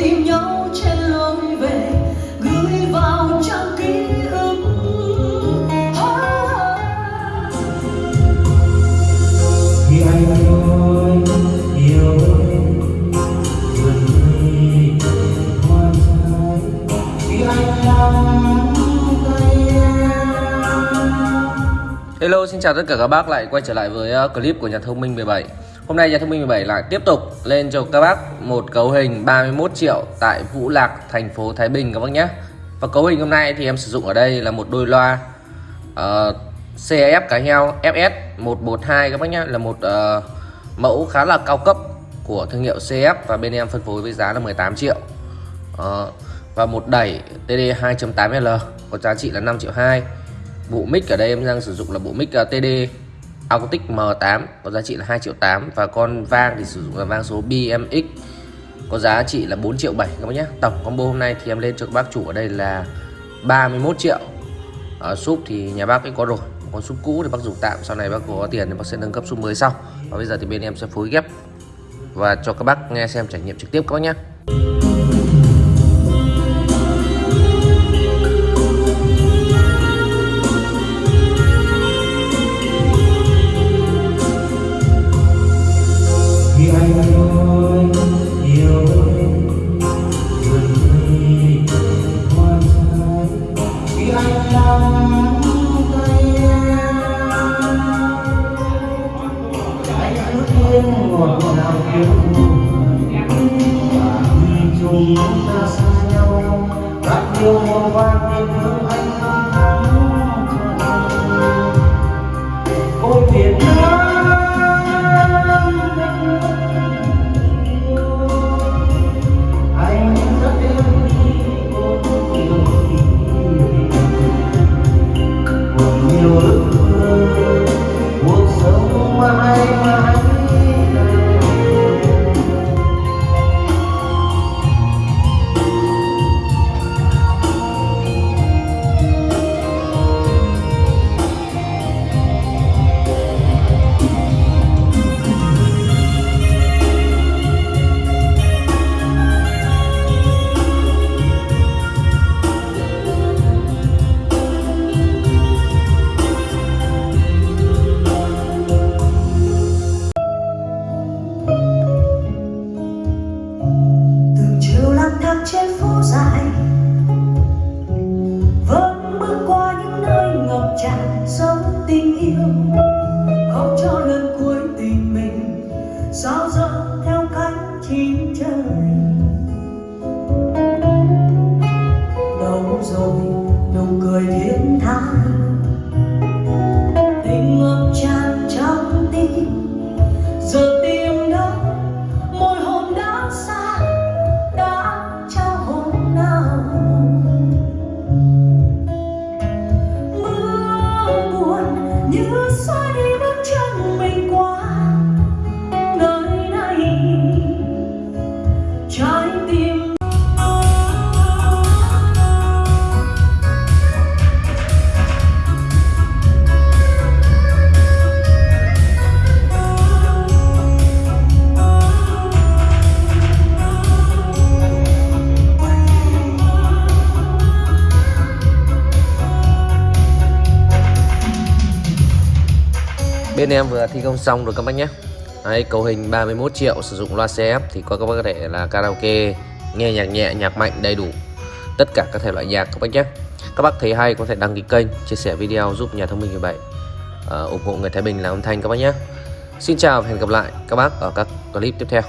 tìm nhau trên lối về gửi vào trang ký ức. Khi anh nói yêu Hello, xin chào tất cả các bác lại quay trở lại với ờ, clip của nhà thông minh 17 Hôm nay nhà thông minh 17 lại tiếp tục lên cho các bác một cấu hình 31 triệu tại Vũ Lạc thành phố Thái Bình các bác nhé. Và cấu hình hôm nay thì em sử dụng ở đây là một đôi loa uh, CF cá heo FS 112 các bác nhé Là một uh, mẫu khá là cao cấp của thương hiệu CF và bên em phân phối với giá là 18 triệu. Uh, Và một đẩy TD 2.8L có giá trị là 5 triệu 2 bộ mic ở đây em đang sử dụng là bộ mic ờ, uh, TD Acoustic M8 có giá trị là 2 triệu 8 và con vang thì sử dụng là vang số BMX có giá trị là 4 triệu 7 các bác nhé. Tổng combo hôm nay thì em lên cho các bác chủ ở đây là 31 triệu. Ở súp thì nhà bác ấy có rồi còn súp cũ thì bác dùng tạm, sau này bác có tiền thì bác sẽ nâng cấp súp mới sau. Và bây giờ thì bên em sẽ phối ghép và cho các bác nghe xem trải nghiệm trực tiếp các bác nhé. Chung ta xa nhau các yêu một vang tình thương chín trời đâu rồi nụ cười thiên tha Bên em vừa thi công xong rồi các bác nhé. Đấy, cấu hình 31 triệu sử dụng loa CF thì có các bác có thể là karaoke nghe nhạc nhẹ nhạc mạnh đầy đủ. Tất cả các thể loại nhạc các bác nhé. Các bác thấy hay có thể đăng ký kênh chia sẻ video giúp nhà thông minh 17 uh, ờ, ủng hộ người Thái Bình làm âm thanh các bác nhé. Xin chào và hẹn gặp lại các bác ở các clip tiếp theo.